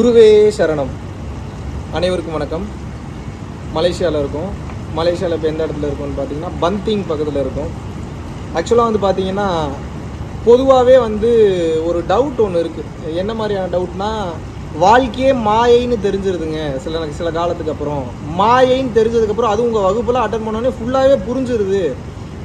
குருவே சரணம். அனைவருக்கும் வணக்கம். மலேசியாவில் இருக்கோம் மலேசியாவில் இப்போ எந்த இடத்துல இருக்கோம்னு பார்த்தீங்கன்னா பந்திங் பக்கத்தில் இருக்கும். ஆக்சுவலாக வந்து பார்த்தீங்கன்னா பொதுவாகவே வந்து ஒரு டவுட் ஒன்று இருக்குது என்ன மாதிரியான டவுட்னா வாழ்க்கையே மாயைன்னு தெரிஞ்சிருதுங்க. சில சில காலத்துக்கு அப்புறம். மாயைன்னு தெரிஞ்சதுக்கப்புறம் அது உங்கள் வகுப்பில் அட்டன் பண்ணோடனே ஃபுல்லாகவே புரிஞ்சிருது.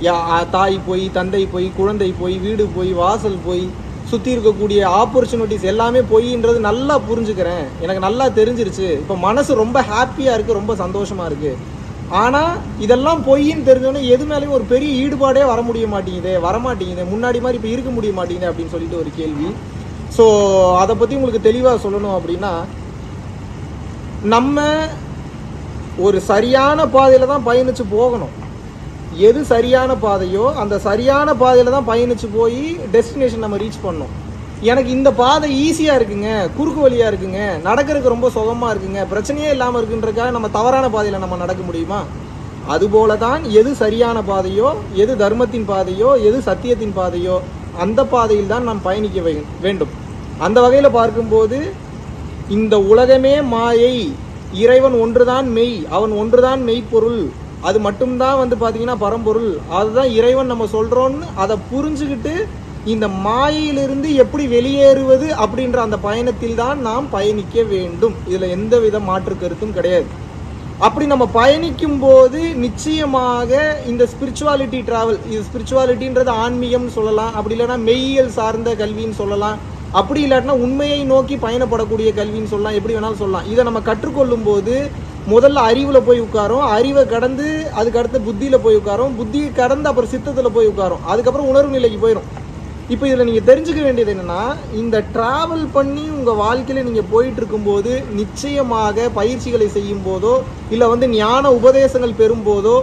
யா தாய் போய் தந்தை போய் குழந்தை போய் வீடு போய் வாசல் போய் சுற்றி இருக்கக்கூடிய ஆப்பர்ச்சுனிட்டிஸ் எல்லாமே பொய்ன்றது நல்லா புரிஞ்சுக்கிறேன். எனக்கு நல்லா தெரிஞ்சிருச்சு. இப்போ மனசு ரொம்ப ஹாப்பியாக இருக்குது ரொம்ப சந்தோஷமாக இருக்குது ஆனால் இதெல்லாம் பொய்ன்னு தெரிஞ்சோன்னே எது மேலேயும் ஒரு பெரிய ஈடுபாடே வர முடிய மாட்டேங்குதே வர மாட்டேங்குது முன்னாடி மாதிரி இப்போ இருக்க முடிய மாட்டேங்குது அப்படின்னு சொல்லிட்டு ஒரு கேள்வி. ஸோ அதை பற்றி உங்களுக்கு தெளிவாக சொல்லணும் அப்படின்னா நம்ம ஒரு சரியான பாதையில் தான் பயணித்து போகணும். எது சரியான பாதையோ அந்த சரியான பாதையில் தான் பயணித்து போய் டெஸ்டினேஷன் நம்ம ரீச் பண்ணோம். எனக்கு இந்த பாதை ஈஸியாக இருக்குங்க குறுக்கு வழியாக இருக்குங்க நடக்கிறதுக்கு ரொம்ப சுகமாக இருக்குங்க பிரச்சனையே இல்லாமல் இருக்குன்றக்காக நம்ம தவறான பாதையில் நம்ம நடக்க முடியுமா? அதுபோல தான் எது சரியான பாதையோ எது தர்மத்தின் பாதையோ எது சத்தியத்தின் பாதையோ அந்த பாதையில் தான் நாம் பயணிக்க வேண்டும். அந்த வகையில் பார்க்கும்போது இந்த உலகமே மாயை. இறைவன் ஒன்றுதான் மெய். அவன் ஒன்றுதான் மெய்ப்பொருள். அது மட்டும்தான் வந்து பார்த்தீங்கன்னா பரம்பொருள். அதுதான் இறைவன் நம்ம சொல்கிறோன்னு அதை புரிஞ்சுக்கிட்டு இந்த மாயையிலிருந்து எப்படி வெளியேறுவது அப்படின்ற அந்த பயணத்தில் தான் நாம் பயணிக்க வேண்டும். இதில் எந்த வித மாற்று கருத்தும் கிடையாது. அப்படி நம்ம பயணிக்கும் போது நிச்சயமாக இந்த ஸ்பிரிச்சுவாலிட்டி டிராவல் இது ஸ்பிரிச்சுவாலிட்டின்றது ஆன்மீகம்னு சொல்லலாம். அப்படி இல்லைன்னா மெய்யியல் சார்ந்த கல்வின்னு சொல்லலாம். அப்படி இல்லாட்டினா உண்மையை நோக்கி பயணப்படக்கூடிய கல்வின்னு சொல்லலாம். எப்படி வேணாலும் சொல்லலாம். இதை நம்ம கற்றுக்கொள்ளும் போது முதல்ல அறிவில் போய் உட்காரும். அறிவை கடந்து அதுக்கு அடுத்து புத்தியில் போய் உட்காரும். புத்தியை கடந்து அப்புறம் சித்தத்தில் போய் உட்காரும். அதுக்கப்புறம் உணர்வு நிலைக்கு போயிடும் இப்போ இதில் நீங்கள் தெரிஞ்சுக்க வேண்டியது என்னென்னா இந்த ட்ராவல் பண்ணி உங்கள் வாழ்க்கையில் நீங்கள் போயிட்டு இருக்கும்போது நிச்சயமாக பயிற்சிகளை செய்யும் போதோ இல்லை வந்து ஞான உபதேசங்கள் பெறும்போதோ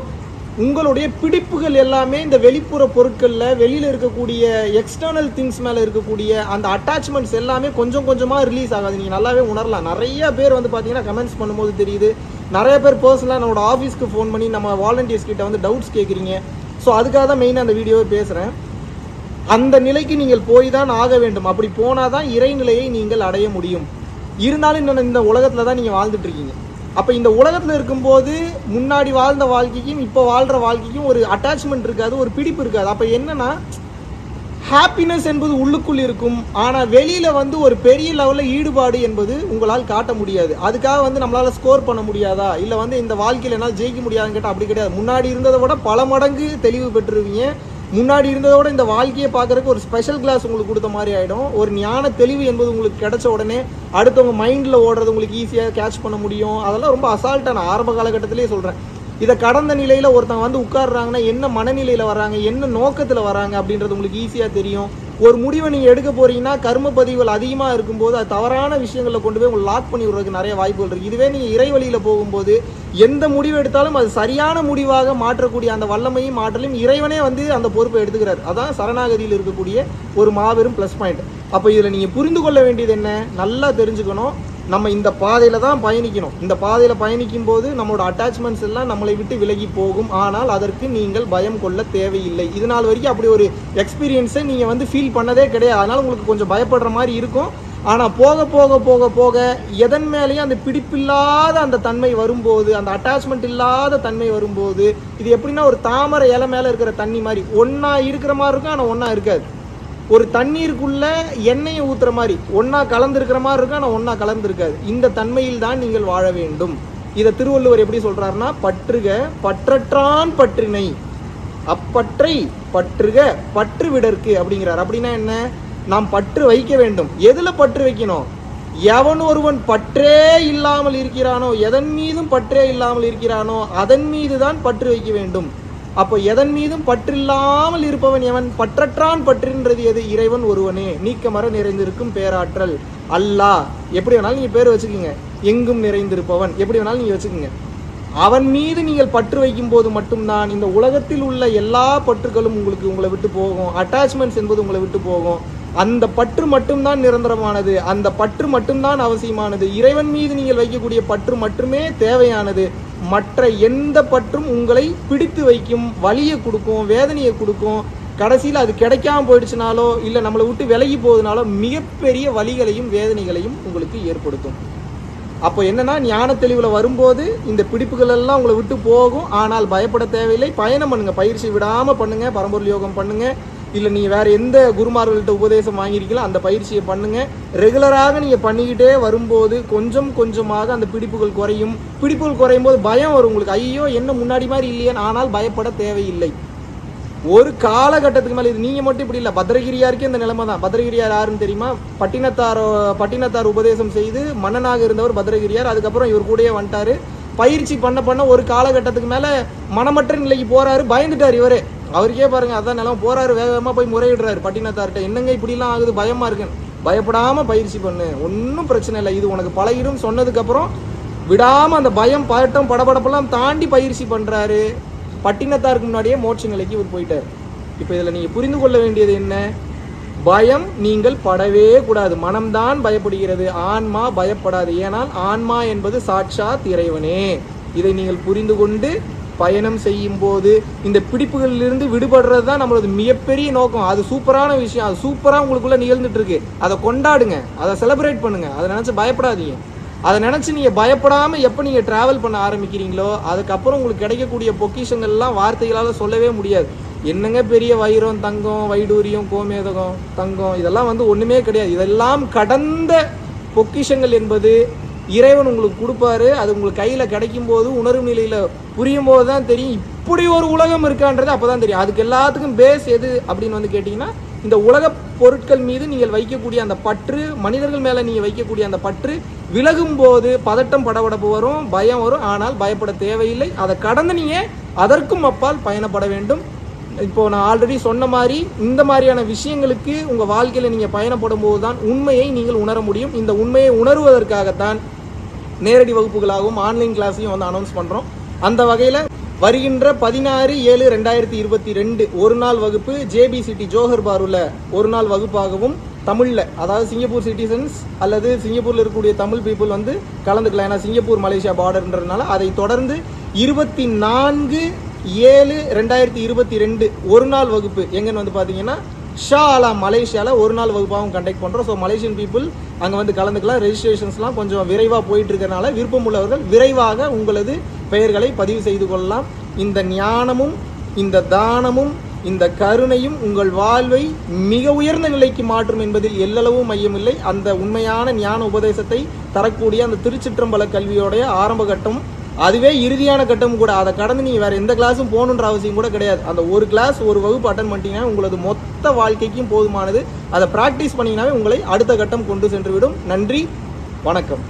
உங்களுடைய பிடிப்புகள் எல்லாமே இந்த வெளிப்புற பொருட்களில் வெளியில் இருக்கக்கூடிய எக்ஸ்டர்னல் திங்ஸ் மேலே இருக்கக்கூடிய அந்த அட்டாச்மெண்ட்ஸ் எல்லாமே கொஞ்சம் கொஞ்சமாக ரிலீஸ் ஆகாது. நீங்கள் நல்லாவே உணரலாம். நிறைய பேர் வந்து பார்த்தீங்கன்னா கமெண்ட்ஸ் பண்ணும்போது தெரியுது. நிறைய பேர் பர்சனலாக நம்மளோட ஆஃபீஸ்க்கு ஃபோன் பண்ணி நம்ம வாலண்டியர்ஸ் கிட்ட வந்து டவுட்ஸ் கேட்குறீங்க ஸோ அதுக்காக தான் மெயினாக அந்த வீடியோவை பேசுகிறேன் அந்த நிலைக்கு நீங்கள் போய் தான் ஆக வேண்டும். அப்படி போனால் தான் இறைநிலையை நீங்கள் அடைய முடியும். இருந்தாலும் இந்த இந்த உலகத்தில் தான் நீங்கள் வாழ்ந்துட்டு இருக்கீங்க. அப்போ இந்த உலகத்தில் இருக்கும்போது முன்னாடி வாழ்ந்த வாழ்க்கைக்கும் இப்போ வாழ்கிற வாழ்க்கைக்கும் ஒரு அட்டாச்மெண்ட் இருக்காது ஒரு பிடிப்பு இருக்காது. அப்போ என்னென்னா ஹாப்பினஸ் என்பது உள்ளுக்குள் இருக்கும். ஆனால் வெளியில் வந்து ஒரு பெரிய லெவலில் ஈடுபாடு என்பது உங்களால் காட்ட முடியாது. அதுக்காக வந்து நம்மளால் ஸ்கோர் பண்ண முடியாதா? இல்லை வந்து இந்த வாழ்க்கையில் என்னால் ஜெயிக்க முடியாதுன்னு கேட்டால் அப்படி கிடையாது. முன்னாடி இருந்ததை விட பல மடங்கு தெளிவு பெற்றுருவீங்க. முன்னாடி இருந்ததோட இந்த வாழ்க்கையை பார்க்கறதுக்கு ஒரு ஸ்பெஷல் கிளாஸ் உங்களுக்கு கொடுத்த மாதிரி ஆகிடும் ஒரு ஞான தெளிவு என்பது உங்களுக்கு கிடைச்ச உடனே அடுத்தவங்க மைண்டில் ஓடுறது உங்களுக்கு ஈஸியாக கேட்ச் பண்ண முடியும். அதெல்லாம் ரொம்ப அசால்ட்டாக நான் ஆரம்ப காலகட்டத்திலேயே சொல்கிறேன் இதை கடந்த நிலையில் ஒருத்தங்க வந்து உட்காடுறாங்கன்னா என்ன மனநிலையில் வராங்க என்ன நோக்கத்தில் வராங்க அப்படின்றது உங்களுக்கு ஈஸியாக தெரியும். ஒரு முடிவை நீங்கள் எடுக்க போகிறீங்கன்னா கர்ம பதிவுகள் அதிகமாக இருக்கும்போது அது தவறான விஷயங்களில் கொண்டு போய் உங்களை லாக் பண்ணி விடுறதுக்கு நிறைய வாய்ப்புகள் இருக்குது இதுவே நீங்கள் இறை வழியில் போகும்போது எந்த முடிவு எடுத்தாலும் அது சரியான முடிவாக மாற்றக்கூடிய அந்த வல்லமையும் மாற்றலையும் இறைவனே வந்து அந்த பொறுப்பை எடுத்துக்கிறார். அதான் சரணாகதியில் இருக்கக்கூடிய ஒரு மாபெரும் ப்ளஸ் பாயிண்ட் அப்போ இதில் நீங்கள் புரிந்து கொள்ள வேண்டியது என்ன? நல்லா தெரிஞ்சுக்கணும். நம்ம இந்த பாதையில் தான் பயணிக்கணும். இந்த பாதையில் பயணிக்கும் போது நம்மளோட அட்டாச்மெண்ட்ஸ் எல்லாம் நம்மளை விட்டு விலகி போகும். ஆனால் அதற்கு நீங்கள் பயம் கொள்ள தேவையில்லை. இது நாள் வரைக்கும் அப்படி ஒரு எக்ஸ்பீரியன்ஸை நீங்கள் வந்து ஃபீல் பண்ணதே கிடையாது. அதனால் உங்களுக்கு கொஞ்சம் பயப்படுற மாதிரி இருக்கும். ஆனால் போக போக போக போக எதன் மேலேயும் அந்த பிடிப்பில்லாத அந்த தன்மை வரும்போது அந்த அட்டாச்மெண்ட் இல்லாத தன்மை வரும்போது இது எப்படின்னா ஒரு தாமரை இலை மேலே இருக்கிற தண்ணி மாதிரி. ஒன்றா இருக்கிற மாதிரி இருக்கும் ஆனால் ஒன்றா இருக்காது. ஒரு தண்ணீருக்குள்ள எண்ணெயை ஊத்துற மாதிரி ஒன்றா கலந்துருக்கிற மாதிரி இருக்கும் ஆனால் ஒன்றா கலந்துருக்காது. இந்த தன்மையில் தான் நீங்கள் வாழ வேண்டும். இதை திருவள்ளுவர் எப்படி சொல்கிறாருன்னா பற்றுக பற்றற்றான் பற்றினை. அப்பற்றை பற்றுக பற்று விடற்கு அப்படிங்கிறார். அப்படின்னா என்ன? நாம் பற்று வைக்க வேண்டும். எதில் பற்று வைக்கணும்? எவன் ஒருவன் பற்றே இல்லாமல் இருக்கிறானோ எதன் மீதும் பற்றே இல்லாமல் இருக்கிறானோ அதன் மீது தான் பற்று வைக்க வேண்டும். அப்போ எதன் மீதும் பற்றில்லாமல் இருப்பவன் எவன்? பற்றற்றான் பற்றின்றது எது? இறைவன் ஒருவனே. நீக்கமர நிறைந்திருக்கும் பேராற்றல். அல்லாஹ் எப்படி வேணாலும் நீங்க பேர் வச்சுக்கோங்க. எங்கும் நிறைந்திருப்பவன். எப்படி வேணாலும் நீங்க வச்சுக்கோங்க. அவன் மீது நீங்கள் பற்று வைக்கும் போது மட்டும்தான் இந்த உலகத்தில் உள்ள எல்லா பற்றுகளும் உங்களுக்கு உங்களை விட்டு போகும். அட்டாச்மெண்ட்ஸ் என்பது உங்களை விட்டு போகும். அந்த பற்று மட்டும்தான் நிரந்தரமானது. அந்த பற்று மட்டும்தான் அவசியமானது. இறைவன் மீது நீங்கள் வைக்கக்கூடிய பற்று மட்டுமே தேவையானது. மற்ற எந்த பற்றும் உங்களை பிடித்து வைக்கும் வலியை கொடுக்கும் வேதனையை கொடுக்கும் கடைசியில் அது கிடைக்காம போயிடுச்சுனாலோ இல்லை நம்மளை விட்டு விலகி போகுதுனாலோ மிகப்பெரிய வலிகளையும் வேதனைகளையும் உங்களுக்கு ஏற்படுத்தும். அப்போ என்னன்னா ஞான தெளிவில் வரும்போது இந்த பிடிப்புகள் எல்லாம் உங்களை விட்டு போகும். ஆனால் பயப்பட தேவையில்லை. பயணம் பண்ணுங்கள் பயிற்சி விடாமல் பண்ணுங்கள் பரம்பொருள் யோகம் பண்ணுங்கள் இல்லை நீங்கள் வேறு எந்த குருமார்கள்ட்ட உபதேசம் வாங்கியிருக்கீங்களோ அந்த பயிற்சியை பண்ணுங்கள் ரெகுலராக நீங்கள் பண்ணிக்கிட்டே வரும்போது கொஞ்சம் கொஞ்சமாக அந்த பிடிப்புகள் குறையும். பிடிப்புகள் குறையும் போது பயம் வரும் உங்களுக்கு. ஐயோ என்ன முன்னாடி மாதிரி இல்லையே ஆனால் பயப்பட தேவையில்லை. ஒரு காலகட்டத்துக்கு மேலே இது நீங்கள் மட்டும் இப்படி இல்லை. பத்ரகிரியாருக்கே இந்த நிலைமை தான். பத்ரகிரியார் யாருன்னு தெரியுமா? பட்டினத்தாரோ பட்டினத்தார் உபதேசம் செய்து மன்னனாக இருந்தவர் பத்ரகிரியார். அதுக்கப்புறம் இவர் கூடயே வந்துட்டாரு. பயிற்சி பண்ண பண்ண ஒரு காலகட்டத்துக்கு மேலே மனமற்ற நிலைக்கு போகிறாரு பயந்துட்டார் இவரே. அவருக்கே பாருங்க அதான் நிலம் போறாரு வேகமா போய் முறையிடுறாரு. பட்டினத்தார்கிட்ட என்னங்க இப்படிலாம் ஆகுது? பயமா இருக்குன்னு பயப்படாம பயிற்சி பண்ணு. ஒன்றும் பிரச்சனை இல்லை. இது உனக்கு பழகிடும். சொன்னதுக்கு அப்புறம் விடாம அந்த பயம் பட்டம் படபடப்பெல்லாம் தாண்டி பயிற்சி பண்றாரு. பட்டினத்தாருக்கு முன்னாடியே மோட்ச நிலைக்கு இவர் போயிட்டார். இப்போ இதில் நீங்கள் புரிந்து கொள்ள வேண்டியது என்ன? பயம் நீங்கள் படவே கூடாது. மனம்தான் பயப்படுகிறது. ஆன்மா பயப்படாது. ஏனால் ஆன்மா என்பது சாட்சாத் இறைவனே. இதை நீங்கள் புரிந்து கொண்டு பயணம் செய்யும் போது இந்த பிடிப்புகளிலிருந்து விடுபடுறது தான் நம்மளது மிகப்பெரிய நோக்கம். அது சூப்பரான விஷயம். அது சூப்பராக உங்களுக்குள்ளே நிகழ்ந்துட்டு இருக்கு அதை கொண்டாடுங்க. அதை செலிப்ரேட் பண்ணுங்க. அதை நினச்சி பயப்படாதீங்க. அதை நினச்சி நீங்கள் பயப்படாமல் எப்போ நீங்கள் ட்ராவல் பண்ண ஆரம்பிக்கிறீங்களோ அதுக்கப்புறம் உங்களுக்கு கிடைக்கக்கூடிய பொக்கிஷங்கள்லாம் வார்த்தைகளால் சொல்லவே முடியாது. என்னங்க பெரிய வைரம் தங்கம் வைடூரியம் கோமேதகம் தங்கம் இதெல்லாம் வந்து ஒன்றுமே கிடையாது. இதெல்லாம் கடந்த பொக்கிஷங்கள் என்பது இறைவன் உங்களுக்கு கொடுப்பாரு அது உங்களுக்கு கையில் கிடைக்கும் போது உணர்வு நிலையில் புரியும் போது தான் தெரியும். இப்படி ஒரு உலகம் இருக்கான்றது அப்போ தான் தெரியும். அதுக்கு எல்லாத்துக்கும் பேஸ் எது அப்படின்னு வந்து கேட்டிங்கன்னா இந்த உலக பொருட்கள் மீது நீங்கள் வைக்கக்கூடிய அந்த பற்று மனிதர்கள் மேலே நீங்கள் வைக்கக்கூடிய அந்த பற்று விலகும் போது பதட்டம் படபடப்பு வரும் பயம் வரும். ஆனால் பயப்பட தேவையில்லை. அதை கடந்து நீங்கள் அதற்கும் அப்பால் பயணப்பட வேண்டும். இப்போ நான் ஆல்ரெடி சொன்ன மாதிரி இந்த மாதிரியான விஷயங்களுக்கு உங்க வாழ்க்கையில நீங்க பயணப்படும் போது தான் உண்மையை நீங்கள் உணர முடியும். இந்த உண்மையை உணர்வதற்காகத்தான் நேரடி வகுப்புகளாகவும் ஆன்லைன் கிளாஸையும் வந்து அனௌன்ஸ் பண்றோம். அந்த வகையில வருகின்ற பதினாறு ஏழு ரெண்டாயிரத்தி இருபத்தி ரெண்டு ஒரு நாள் வகுப்பு ஜேபி சிட்டி ஜோஹர் பாருல ஒரு நாள் வகுப்பாகவும் தமிழில் அதாவது சிங்கப்பூர் சிட்டிசன்ஸ் அல்லது சிங்கப்பூரில் இருக்கக்கூடிய தமிழ் பீப்புள் வந்து கலந்துக்கலாம் ஏன்னா சிங்கப்பூர் மலேசியா பார்டர்ன்றதுனால அதை தொடர்ந்து இருபத்தி நான்கு ஏழு ரெண்டாயிரத்தி இருபத்தி ரெண்டு ஒரு நாள் வகுப்பு எங்கன்னு வந்து பார்த்தீங்கன்னா ஷா ஆலா மலேசியாவில் ஒரு நாள் வகுப்பாகவும் கண்டக்ட் பண்ணுறோம் ஸோ மலேசியன் பீப்புள் அங்கே வந்து கலந்துக்கலாம். ரெஜிஸ்ட்ரேஷன்ஸ்லாம் கொஞ்சம் விரைவாக போயிட்டு இருக்கிறனால விருப்பம் உள்ளவர்கள் விரைவாக உங்களது பெயர்களை பதிவு செய்து கொள்ளலாம். இந்த ஞானமும் இந்த தானமும் இந்த கருணையும் உங்கள் வாழ்வை மிக உயர்ந்த நிலைக்கு மாற்றும் என்பதில் எல்லளவும் மையமில்லை. அந்த உண்மையான ஞான உபதேசத்தை தரக்கூடிய அந்த திருச்சிற்றம்பல கல்வியோடைய ஆரம்ப கட்டம் அதுவே இறுதியான கட்டம் கூட. அதை கடந்து நீங்கள் வேறு எந்த கிளாஸும் போகணுன்ற அவசியம் கூட கிடையாது. அந்த ஒரு கிளாஸ் ஒரு வகுப்பு அட்டன் பண்ணிட்டீங்கன்னா உங்களது மொத்த வாழ்க்கைக்கும் போதுமானது. அதை ப்ராக்டிஸ் பண்ணீங்கன்னாவே உங்களை அடுத்த கட்டம் கொண்டு சென்று விடும் நன்றி வணக்கம்.